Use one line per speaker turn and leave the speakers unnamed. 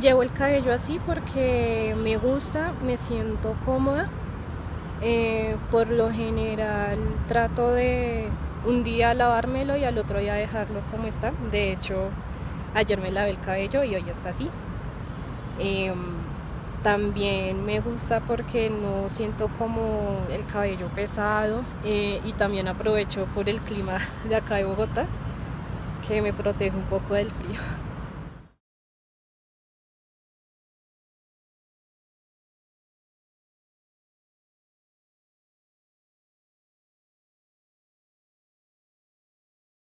Llevo el cabello así porque me gusta, me siento cómoda. Eh, por lo general trato de un día lavármelo y al otro día dejarlo como está. De hecho, ayer me lavé el cabello y hoy está así. Em, también me gusta porque no siento como el cabello pesado eh, y también aprovecho por el clima de acá de Bogotá que me protege un poco del frío.